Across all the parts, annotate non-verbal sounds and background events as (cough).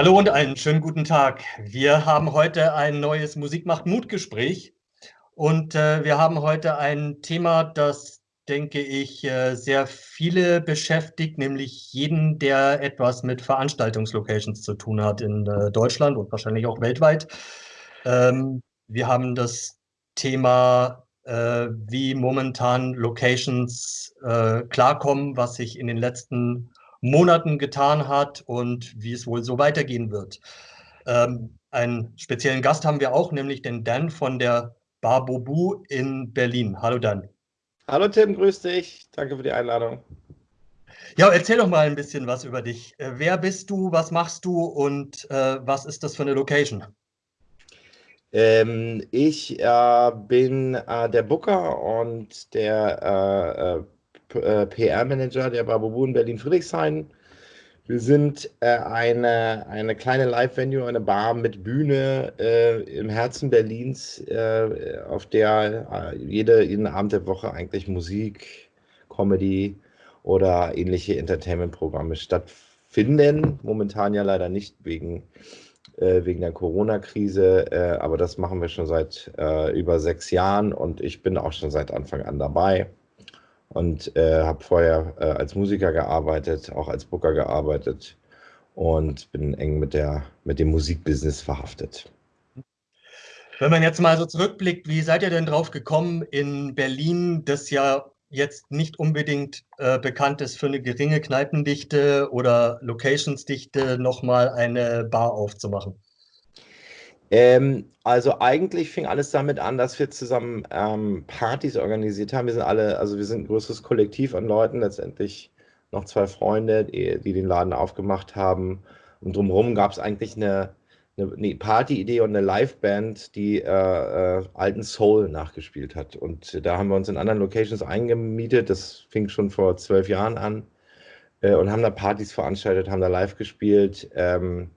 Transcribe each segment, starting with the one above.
Hallo und einen schönen guten Tag. Wir haben heute ein neues Musik macht Mut Gespräch und äh, wir haben heute ein Thema, das, denke ich, äh, sehr viele beschäftigt, nämlich jeden, der etwas mit Veranstaltungslocations zu tun hat in äh, Deutschland und wahrscheinlich auch weltweit. Ähm, wir haben das Thema, äh, wie momentan Locations äh, klarkommen, was sich in den letzten Monaten getan hat und wie es wohl so weitergehen wird. Ähm, einen speziellen Gast haben wir auch, nämlich den Dan von der Bar Bobu in Berlin. Hallo Dan. Hallo Tim, grüß dich. Danke für die Einladung. Ja, erzähl doch mal ein bisschen was über dich. Äh, wer bist du, was machst du und äh, was ist das für eine Location? Ähm, ich äh, bin äh, der Booker und der äh, äh, PR-Manager der Babubu in Berlin-Friedrichshain. Wir sind äh, eine, eine kleine Live-Venue, eine Bar mit Bühne äh, im Herzen Berlins, auf der jede, jeden Abend der Woche eigentlich Musik, Comedy oder ähnliche Entertainment-Programme stattfinden. Momentan ja leider nicht wegen äh, wegen der Corona-Krise. Äh, aber das machen wir schon seit äh, über sechs Jahren und ich bin auch schon seit Anfang an dabei und äh, habe vorher äh, als Musiker gearbeitet, auch als Booker gearbeitet und bin eng mit, der, mit dem Musikbusiness verhaftet. Wenn man jetzt mal so zurückblickt, wie seid ihr denn drauf gekommen, in Berlin, das ja jetzt nicht unbedingt äh, bekannt ist für eine geringe Kneipendichte oder Locationsdichte, nochmal eine Bar aufzumachen? Ähm, also eigentlich fing alles damit an, dass wir zusammen ähm, Partys organisiert haben. Wir sind alle, also wir sind ein größeres Kollektiv an Leuten, letztendlich noch zwei Freunde, die, die den Laden aufgemacht haben. Und drumherum gab es eigentlich eine, eine, eine Party-Idee und eine Liveband, die äh, äh, alten Soul nachgespielt hat. Und da haben wir uns in anderen Locations eingemietet. Das fing schon vor zwölf Jahren an. Äh, und haben da Partys veranstaltet, haben da live gespielt. Ähm,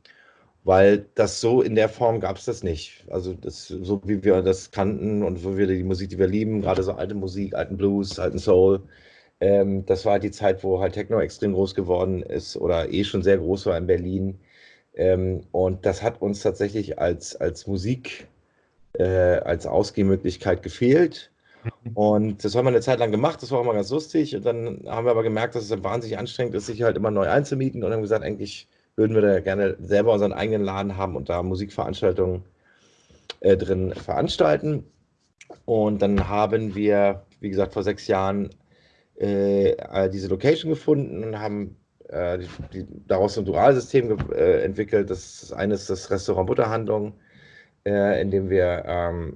weil das so in der Form gab es das nicht. Also das, so wie wir das kannten und so wir die Musik, die wir lieben, gerade so alte Musik, alten Blues, alten Soul. Ähm, das war die Zeit, wo halt Techno extrem groß geworden ist oder eh schon sehr groß war in Berlin. Ähm, und das hat uns tatsächlich als, als Musik, äh, als Ausgehmöglichkeit gefehlt. Mhm. Und das haben wir eine Zeit lang gemacht, das war auch mal ganz lustig. Und dann haben wir aber gemerkt, dass es wahnsinnig anstrengend ist, sich halt immer neu einzumieten. Und haben gesagt, eigentlich würden wir da gerne selber unseren eigenen Laden haben und da Musikveranstaltungen äh, drin veranstalten. Und dann haben wir, wie gesagt, vor sechs Jahren äh, diese Location gefunden und haben äh, die, daraus ein Dualsystem äh, entwickelt. Das, das eine ist das Restaurant Butterhandlung, äh, in dem wir ähm,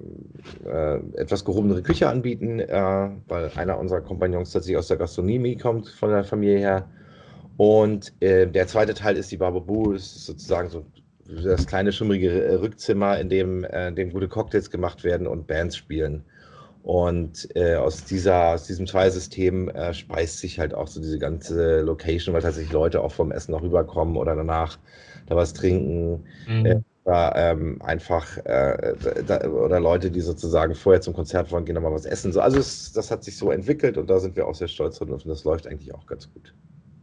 äh, etwas gehobenere Küche anbieten, äh, weil einer unserer Kompagnons tatsächlich aus der Gastronomie kommt, von der Familie her. Und äh, der zweite Teil ist die Bababu, das ist sozusagen so das kleine schummrige Rückzimmer, in dem, in dem gute Cocktails gemacht werden und Bands spielen. Und äh, aus, dieser, aus diesem Zweisystem äh, speist sich halt auch so diese ganze Location, weil tatsächlich Leute auch vom Essen noch rüberkommen oder danach da was trinken. Mhm. Äh, oder ähm, einfach, äh, da, oder Leute, die sozusagen vorher zum Konzert wollen, gehen nochmal was essen. So, also es, das hat sich so entwickelt und da sind wir auch sehr stolz drauf und das läuft eigentlich auch ganz gut.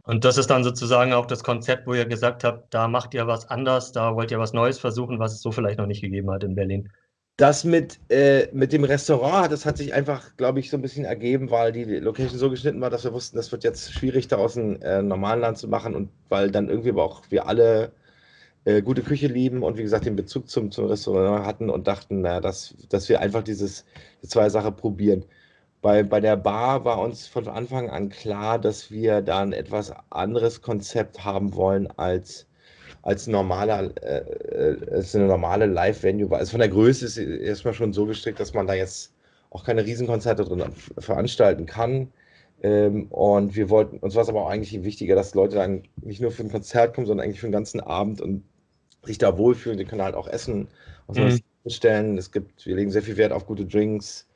Und das ist dann sozusagen auch das Konzept, wo ihr gesagt habt, da macht ihr was anders, da wollt ihr was Neues versuchen, was es so vielleicht noch nicht gegeben hat in Berlin. Das mit, äh, mit dem Restaurant, das hat sich einfach, glaube ich, so ein bisschen ergeben, weil die Location so geschnitten war, dass wir wussten, das wird jetzt schwierig, daraus ein äh, normalen Land zu machen und weil dann irgendwie aber auch wir alle äh, gute Küche lieben und wie gesagt den Bezug zum, zum Restaurant hatten und dachten, na, dass, dass wir einfach dieses, die zwei Sachen probieren. Bei, bei der Bar war uns von Anfang an klar, dass wir da ein etwas anderes Konzept haben wollen als als normaler, äh, äh, als eine normale Live-Venue. Also von der Größe ist erstmal schon so gestrickt, dass man da jetzt auch keine Riesenkonzerte drin veranstalten kann. Ähm, und wir wollten, uns war es aber auch eigentlich wichtiger, dass Leute dann nicht nur für ein Konzert kommen, sondern eigentlich für den ganzen Abend und sich da wohlfühlen. Die können halt auch essen, was mhm. bestellen. Es gibt, wir legen sehr viel Wert auf gute Drinks.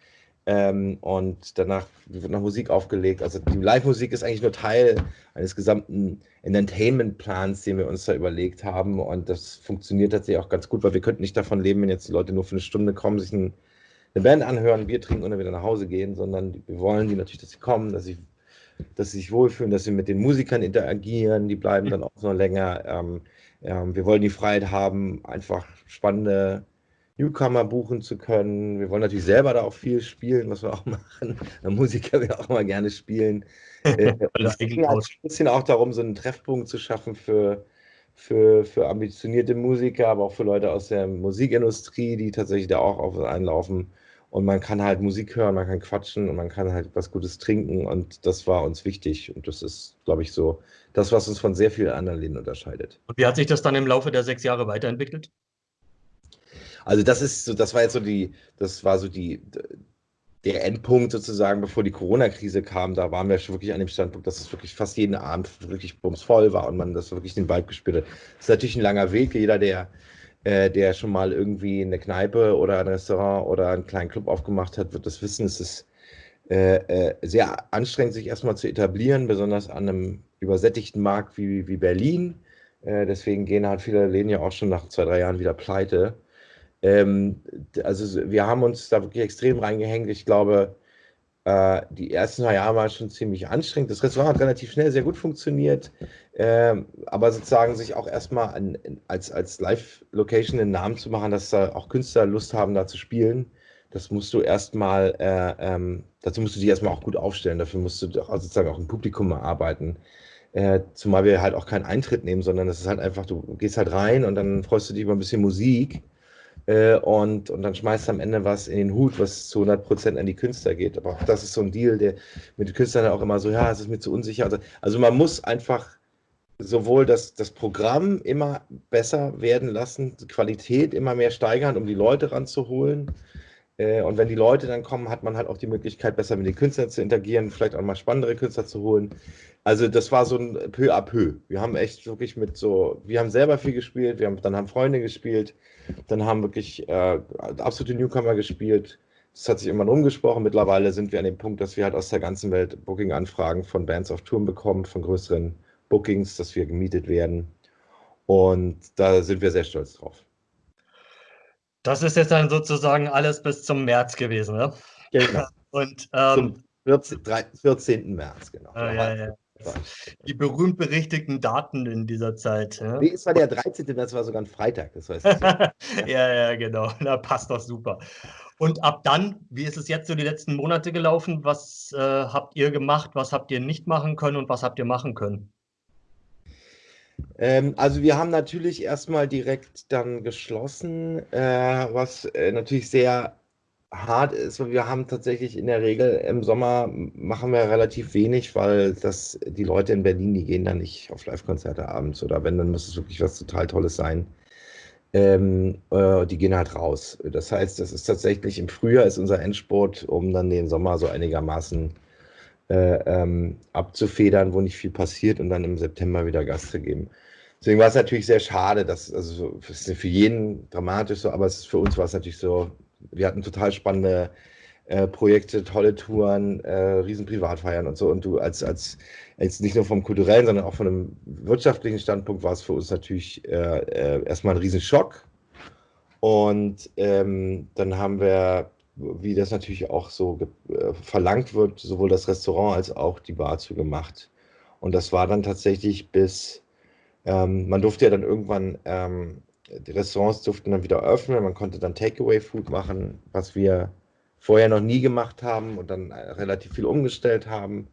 Ähm, und danach wird noch Musik aufgelegt. Also die Live-Musik ist eigentlich nur Teil eines gesamten Entertainment-Plans, den wir uns da überlegt haben. Und das funktioniert tatsächlich auch ganz gut, weil wir könnten nicht davon leben, wenn jetzt die Leute nur für eine Stunde kommen, sich ein, eine Band anhören, Bier trinken und dann wieder nach Hause gehen, sondern wir wollen die natürlich, dass sie kommen, dass sie, dass sie sich wohlfühlen, dass sie mit den Musikern interagieren, die bleiben dann auch noch länger. Ähm, Ähm, wir wollen die Freiheit haben, einfach spannende Newcomer buchen zu können. Wir wollen natürlich selber da auch viel spielen, was wir auch (laughs) machen. Der Musiker will auch mal gerne spielen. Es ging halt ein bisschen auch darum, so einen Treffpunkt zu schaffen für, für, für ambitionierte Musiker, aber auch für Leute aus der Musikindustrie, die tatsächlich da auch auf einlaufen. Und man kann halt Musik hören, man kann quatschen und man kann halt was Gutes trinken. Und das war uns wichtig. Und das ist, glaube ich, so das, was uns von sehr vielen anderen Läden unterscheidet. Und wie hat sich das dann im Laufe der sechs Jahre weiterentwickelt? Also das ist so, das war jetzt so die, das war so die, der Endpunkt sozusagen, bevor die Corona-Krise kam, da waren wir schon wirklich an dem Standpunkt, dass es wirklich fast jeden Abend wirklich bumsvoll war und man das wirklich den Vibe gespürt hat. Das ist natürlich ein langer Weg. Jeder, der, äh, der schon mal irgendwie eine Kneipe oder ein Restaurant oder einen kleinen Club aufgemacht hat, wird das wissen. Es ist äh, äh, sehr anstrengend, sich erstmal zu etablieren, besonders an einem übersättigten Markt wie, wie Berlin. Äh, deswegen gehen halt viele Läden ja auch schon nach zwei, drei Jahren wieder pleite. Ähm, also wir haben uns da wirklich extrem reingehängt. Ich glaube, äh, die ersten zwei Jahre waren schon ziemlich anstrengend. Das Restaurant hat relativ schnell sehr gut funktioniert, äh, aber sozusagen sich auch erstmal an, als, als Live-Location einen Namen zu machen, dass da auch Künstler Lust haben, da zu spielen, das musst du erstmal, äh, ähm, dazu musst du dich erstmal auch gut aufstellen. Dafür musst du auch, sozusagen auch im Publikum arbeiten. Äh, zumal wir halt auch keinen Eintritt nehmen, sondern es ist halt einfach, du gehst halt rein und dann freust du dich über ein bisschen Musik äh, und, und dann schmeißt am Ende was in den Hut, was zu 100% an die Künstler geht. Aber auch das ist so ein Deal, der mit den Künstlern auch immer so, ja, es ist mir zu unsicher. Also, also man muss einfach sowohl das, das Programm immer besser werden lassen, die Qualität immer mehr steigern, um die Leute ranzuholen. Äh, und wenn die Leute dann kommen, hat man halt auch die Möglichkeit, besser mit den Künstlern zu interagieren, vielleicht auch mal spannendere Künstler zu holen. Also das war so ein peu à peu. Wir haben echt wirklich mit so, wir haben selber viel gespielt, wir haben, dann haben Freunde gespielt, dann haben wirklich äh, absolute Newcomer gespielt. Das hat sich immer rumgesprochen. Mittlerweile sind wir an dem Punkt, dass wir halt aus der ganzen Welt Booking-Anfragen von Bands auf Touren bekommen, von größeren Bookings, dass wir gemietet werden. Und da sind wir sehr stolz drauf. Das ist jetzt dann sozusagen alles bis zum März gewesen, ne? Genau. (laughs) Und ähm, zum 14, 14. März, genau. Ah, ja, ja. Die berühmt berichtigten Daten in dieser Zeit. Ja? Nee, es war der 13. März, war sogar ein Freitag, das weiß ich. ja. (laughs) ja, ja, genau. (laughs) Da passt doch super. Und ab dann, wie ist es jetzt so die letzten Monate gelaufen? Was äh, habt ihr gemacht? Was habt ihr nicht machen können und was habt ihr machen können? Ähm, also wir haben natürlich erstmal direkt dann geschlossen, äh, was äh, natürlich sehr hart ist, weil wir haben tatsächlich in der Regel im Sommer machen wir relativ wenig, weil das die Leute in Berlin, die gehen dann nicht auf Live-Konzerte abends oder wenn, dann muss es wirklich was total Tolles sein. Ähm, äh, die gehen halt raus. Das heißt, das ist tatsächlich im Frühjahr ist unser Endspurt, um dann den Sommer so einigermaßen äh, ähm, abzufedern, wo nicht viel passiert und dann im September wieder Gas zu geben. Deswegen war es natürlich sehr schade, dass, also es ist für jeden dramatisch so, aber es für uns war es natürlich so, wir hatten total spannende äh, Projekte, tolle Touren, äh, riesen Privatfeiern und so. Und du als, als, als nicht nur vom kulturellen, sondern auch von einem wirtschaftlichen Standpunkt war es für uns natürlich äh, äh erstmal ein Riesenschock. Und ähm, dann haben wir wie das natürlich auch so äh, verlangt wird, sowohl das Restaurant als auch die Bar zugemacht. Und das war dann tatsächlich bis, ähm, man durfte ja dann irgendwann, ähm, die Restaurants durften dann wieder öffnen, man konnte dann Takeaway-Food machen, was wir vorher noch nie gemacht haben und dann äh, relativ viel umgestellt haben,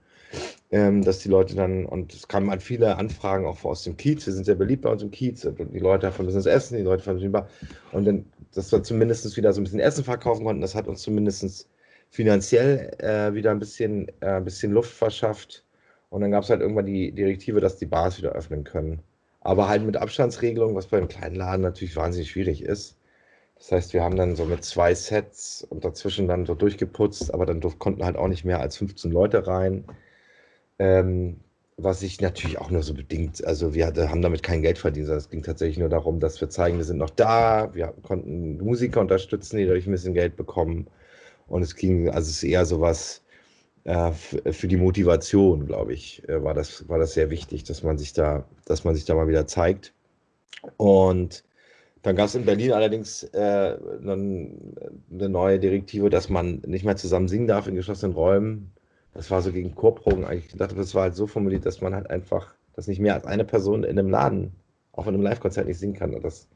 ähm, dass die Leute dann, und es kamen halt viele Anfragen auch aus dem Kiez, wir sind sehr beliebt bei uns im Kiez, und die Leute davon müssen das essen, die Leute von der Bar, und dann dass wir zumindest wieder so ein bisschen Essen verkaufen konnten. Das hat uns zumindest finanziell äh, wieder ein bisschen, äh, ein bisschen Luft verschafft. Und dann gab es halt irgendwann die Direktive, dass die Bars wieder öffnen können. Aber halt mit Abstandsregelung, was beim kleinen Laden natürlich wahnsinnig schwierig ist. Das heißt, wir haben dann so mit zwei Sets und dazwischen dann so durchgeputzt, aber dann konnten halt auch nicht mehr als 15 Leute rein. Ähm, was sich natürlich auch nur so bedingt, also wir haben damit kein Geld verdient, es ging tatsächlich nur darum, dass wir zeigen, wir sind noch da, wir konnten Musiker unterstützen, die dadurch ein bisschen Geld bekommen. Und es ging, also es ist eher sowas äh, für die Motivation, glaube ich, äh, war, das, war das sehr wichtig, dass man sich da, dass man sich da mal wieder zeigt. Und dann gab es in Berlin allerdings äh, eine neue Direktive, dass man nicht mehr zusammen singen darf in geschlossenen Räumen das war so gegen Chorproben eigentlich gedacht, aber das war halt so formuliert, dass man halt einfach, dass nicht mehr als eine Person in einem Laden auch in einem Live-Konzert nicht singen kann. Und das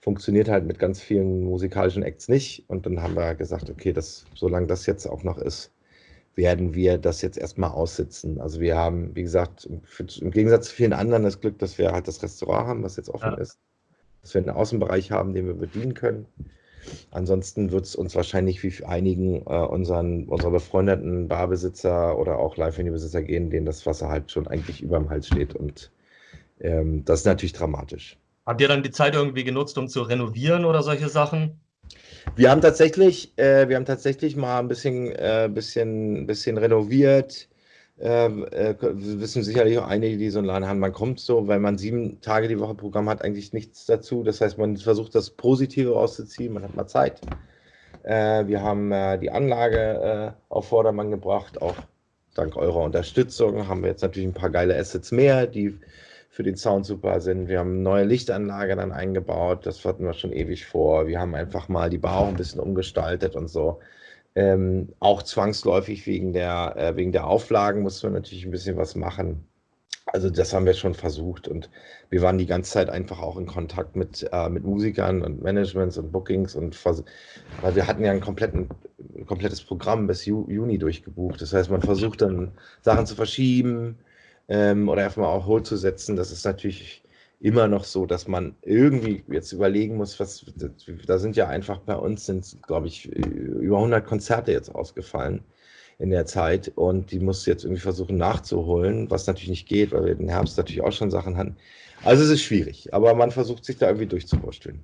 funktioniert halt mit ganz vielen musikalischen Acts nicht. Und dann haben wir gesagt, okay, das, solange das jetzt auch noch ist, werden wir das jetzt erstmal aussitzen. Also wir haben, wie gesagt, im, im Gegensatz zu vielen anderen das Glück, dass wir halt das Restaurant haben, was jetzt offen ja. ist, dass wir einen Außenbereich haben, den wir bedienen können. Ansonsten wird es uns wahrscheinlich wie einigen äh, unseren, unserer befreundeten Barbesitzer oder auch Live-Venue-Besitzer gehen, denen das Wasser halt schon eigentlich über dem Hals steht. Und ähm, das ist natürlich dramatisch. Habt ihr dann die Zeit irgendwie genutzt, um zu renovieren oder solche Sachen? Wir haben tatsächlich, äh, wir haben tatsächlich mal ein bisschen, äh, bisschen, bisschen renoviert. Ähm, äh, wissen sicherlich auch einige, die so einen Laden haben. Man kommt so, weil man sieben Tage die Woche Programm hat, eigentlich nichts dazu. Das heißt, man versucht das Positive rauszuziehen. Man hat mal Zeit. Äh, wir haben äh, die Anlage äh, auf Vordermann gebracht, auch dank eurer Unterstützung haben wir jetzt natürlich ein paar geile Assets mehr, die für den Sound super sind. Wir haben eine neue Lichtanlage dann eingebaut, das hatten wir schon ewig vor. Wir haben einfach mal die Bar auch ein bisschen umgestaltet und so. Ähm, auch zwangsläufig wegen der, äh, wegen der Auflagen mussten wir natürlich ein bisschen was machen. Also das haben wir schon versucht und wir waren die ganze Zeit einfach auch in Kontakt mit, äh, mit Musikern und Managements und Bookings und weil wir hatten ja ein, kompletten, ein komplettes Programm bis Ju Juni durchgebucht. Das heißt, man versucht dann Sachen zu verschieben, ähm, oder einfach mal auch Hold das ist natürlich immer noch so, dass man irgendwie jetzt überlegen muss, was, da sind ja einfach bei uns sind, glaube ich, über 100 Konzerte jetzt ausgefallen in der Zeit und die muss jetzt irgendwie versuchen nachzuholen, was natürlich nicht geht, weil wir den Herbst natürlich auch schon Sachen hatten. Also es ist schwierig, aber man versucht sich da irgendwie durchzuwursteln.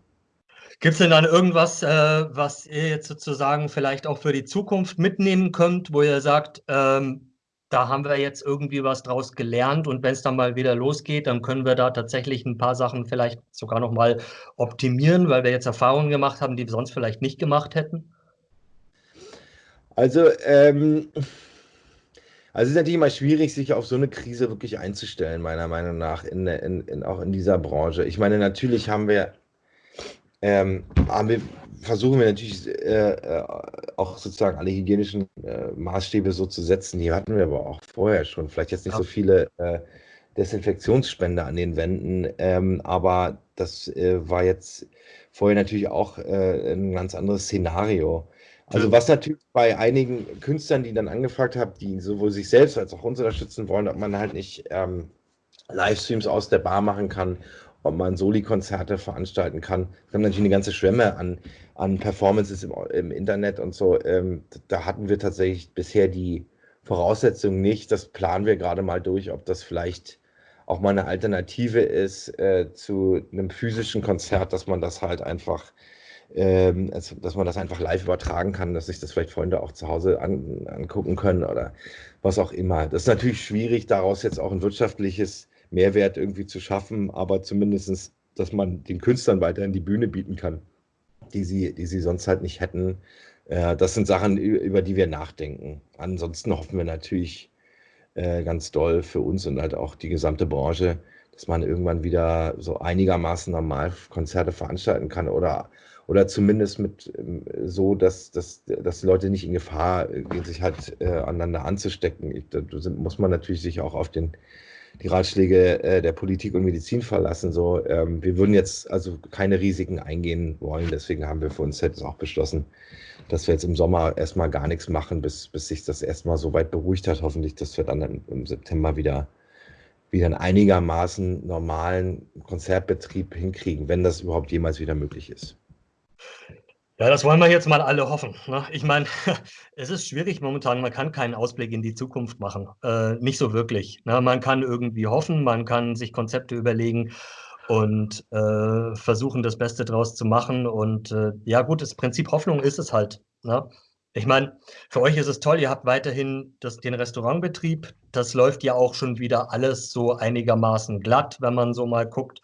Gibt es denn dann irgendwas, äh, was ihr jetzt sozusagen vielleicht auch für die Zukunft mitnehmen könnt, wo ihr sagt, ähm, da haben wir jetzt irgendwie was draus gelernt und wenn es dann mal wieder losgeht, dann können wir da tatsächlich ein paar Sachen vielleicht sogar noch mal optimieren, weil wir jetzt Erfahrungen gemacht haben, die wir sonst vielleicht nicht gemacht hätten? Also, ähm, also es ist natürlich immer schwierig, sich auf so eine Krise wirklich einzustellen, meiner Meinung nach, in, in, in auch in dieser Branche. Ich meine, natürlich haben wir, ähm, wir versuchen wir natürlich äh, äh, auch sozusagen alle hygienischen äh, Maßstäbe so zu setzen. Die hatten wir aber auch vorher schon. Vielleicht jetzt nicht ja. so viele äh, Desinfektionsspender an den Wänden, ähm, aber das äh, war jetzt vorher natürlich auch äh, ein ganz anderes Szenario. Also was natürlich bei einigen Künstlern, die dann angefragt haben, die sowohl sich selbst als auch uns unterstützen wollen, ob man halt nicht ähm, Livestreams aus der Bar machen kann ob man Soli-Konzerte veranstalten kann. Wir haben natürlich eine ganze Schwemme an, an Performances im, im Internet und so. Ähm, da hatten wir tatsächlich bisher die Voraussetzungen nicht. Das planen wir gerade mal durch, ob das vielleicht auch mal eine Alternative ist äh, zu einem physischen Konzert, dass man das halt einfach, ähm, dass man das einfach live übertragen kann, dass sich das vielleicht Freunde auch zu Hause an, angucken können oder was auch immer. Das ist natürlich schwierig, daraus jetzt auch ein wirtschaftliches Mehrwert irgendwie zu schaffen, aber zumindest, dass man den Künstlern weiterhin die Bühne bieten kann, die sie, die sie sonst halt nicht hätten. Äh, das sind Sachen, über die wir nachdenken. Ansonsten hoffen wir natürlich äh, ganz doll für uns und halt auch die gesamte Branche, dass man irgendwann wieder so einigermaßen normal Konzerte veranstalten kann oder, oder zumindest mit ähm, so, dass, dass, dass die Leute nicht in Gefahr gehen, sich halt äh, aneinander anzustecken. Da muss man natürlich sich auch auf den die Ratschläge äh, der Politik und Medizin verlassen. So, ähm, wir würden jetzt also keine Risiken eingehen wollen. Deswegen haben wir für uns jetzt auch beschlossen, dass wir jetzt im Sommer erstmal gar nichts machen, bis, bis sich das erstmal so weit beruhigt hat. Hoffentlich, dass wir dann im September wieder, wieder einen einigermaßen normalen Konzertbetrieb hinkriegen, wenn das überhaupt jemals wieder möglich ist. Ja, das wollen wir jetzt mal alle hoffen. Ne? Ich meine, (laughs) es ist schwierig momentan, man kann keinen Ausblick in die Zukunft machen. Äh, nicht so wirklich. Ne? Man kann irgendwie hoffen, man kann sich Konzepte überlegen und äh, versuchen, das Beste draus zu machen. Und äh, ja, gut, das Prinzip Hoffnung ist es halt. Ne? Ich meine, für euch ist es toll, ihr habt weiterhin das, den Restaurantbetrieb. Das läuft ja auch schon wieder alles so einigermaßen glatt, wenn man so mal guckt.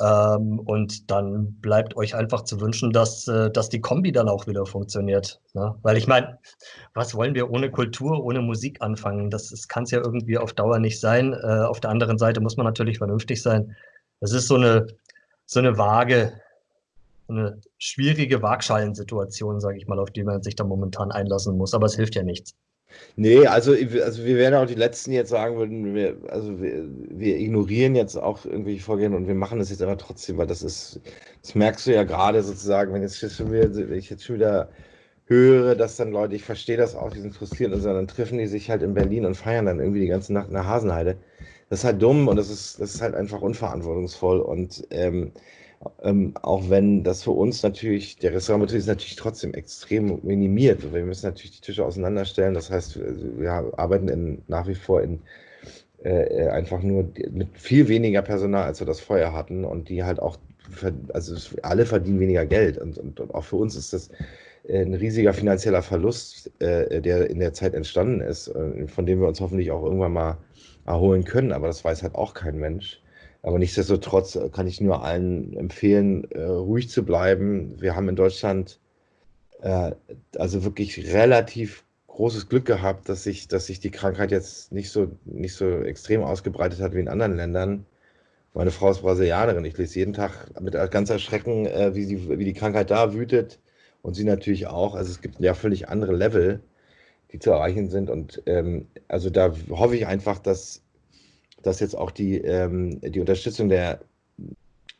Ähm, und dann bleibt euch einfach zu wünschen, dass, äh, dass die Kombi dann auch wieder funktioniert. Ne? Weil ich meine, was wollen wir ohne Kultur, ohne Musik anfangen? Das kann es ja irgendwie auf Dauer nicht sein. Äh, auf der anderen Seite muss man natürlich vernünftig sein. Es ist so eine, so eine Waage, eine schwierige Waagschalensituation, sage ich mal, auf die man sich da momentan einlassen muss. Aber es hilft ja nichts. Nee, also, also wir werden auch die Letzten jetzt sagen würden, wir, also wir, wir ignorieren jetzt auch irgendwelche Vorgehen und wir machen das jetzt aber trotzdem, weil das ist, das merkst du ja gerade sozusagen, wenn jetzt schon wieder, wenn ich jetzt schon wieder höre, dass dann Leute, ich verstehe das auch, die sind frustriert und so, dann treffen die sich halt in Berlin und feiern dann irgendwie die ganze Nacht in der Hasenheide. Das ist halt dumm und das ist, das ist halt einfach unverantwortungsvoll und ähm, ähm, auch wenn das für uns natürlich, der Restaurantbetrieb ist natürlich trotzdem extrem minimiert. Wir müssen natürlich die Tische auseinanderstellen. Das heißt, wir arbeiten in, nach wie vor in äh, einfach nur mit viel weniger Personal, als wir das vorher hatten. Und die halt auch, also alle verdienen weniger Geld. Und, und, und auch für uns ist das ein riesiger finanzieller Verlust, äh, der in der Zeit entstanden ist, äh, von dem wir uns hoffentlich auch irgendwann mal erholen können. Aber das weiß halt auch kein Mensch. Aber nichtsdestotrotz äh, kann ich nur allen empfehlen, äh, ruhig zu bleiben. Wir haben in Deutschland äh, also wirklich relativ großes Glück gehabt, dass sich, dass sich die Krankheit jetzt nicht so, nicht so extrem ausgebreitet hat wie in anderen Ländern. Meine Frau ist Brasilianerin. Ich lese jeden Tag mit ganz Erschrecken, äh, wie, sie, wie die Krankheit da wütet. Und sie natürlich auch. Also es gibt ja völlig andere Level, die zu erreichen sind. Und ähm, also da hoffe ich einfach, dass dass jetzt auch die, ähm, die Unterstützung der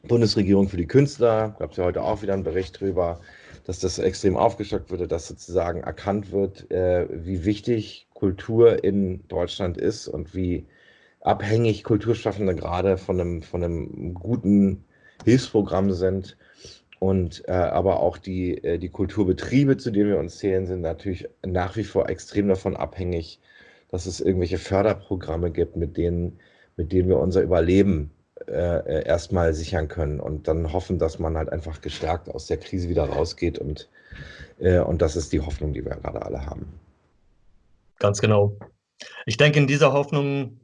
Bundesregierung für die Künstler, gab es ja heute auch wieder einen Bericht drüber, dass das extrem aufgestockt wurde, dass sozusagen erkannt wird, äh, wie wichtig Kultur in Deutschland ist und wie abhängig Kulturschaffende gerade von einem, von einem guten Hilfsprogramm sind. Und äh, aber auch die, äh, die Kulturbetriebe, zu denen wir uns zählen, sind natürlich nach wie vor extrem davon abhängig, dass es irgendwelche Förderprogramme gibt, mit denen mit denen wir unser Überleben äh, äh, erstmal sichern können und dann hoffen, dass man halt einfach gestärkt aus der Krise wieder rausgeht und, äh, und das ist die Hoffnung, die wir gerade alle haben. Ganz genau. Ich denke, in dieser Hoffnung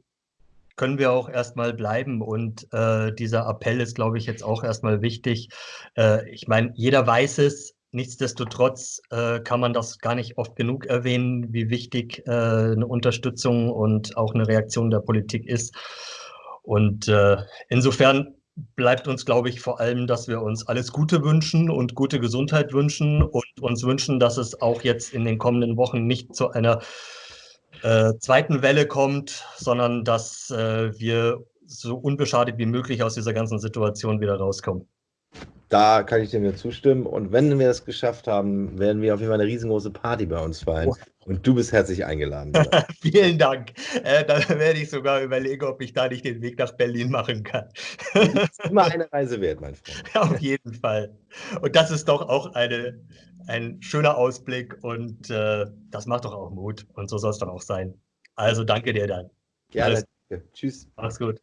können wir auch erstmal bleiben und äh, dieser Appell ist, glaube ich, jetzt auch erstmal wichtig. Äh, ich meine, jeder weiß es, Nichtsdestotrotz äh, kann man das gar nicht oft genug erwähnen, wie wichtig äh, eine Unterstützung und auch eine Reaktion der Politik ist. Und äh, insofern bleibt uns, glaube ich, vor allem, dass wir uns alles Gute wünschen und gute Gesundheit wünschen und uns wünschen, dass es auch jetzt in den kommenden Wochen nicht zu einer äh, zweiten Welle kommt, sondern dass äh, wir so unbeschadet wie möglich aus dieser ganzen Situation wieder rauskommen. Da kann ich dir nur zustimmen. Und wenn wir das geschafft haben, werden wir auf jeden Fall eine riesengroße Party bei uns feiern. Oh. Und du bist herzlich eingeladen. (laughs) Vielen Dank. Äh, dann werde ich sogar überlegen, ob ich da nicht den Weg nach Berlin machen kann. das ist immer eine (laughs) Reise wert, mein Freund. Auf jeden Fall. Und das ist doch auch eine, ein schöner Ausblick und äh, das macht doch auch Mut. Und so soll es dann auch sein. Also danke dir dann. Gerne. Tschüss. Mach's gut.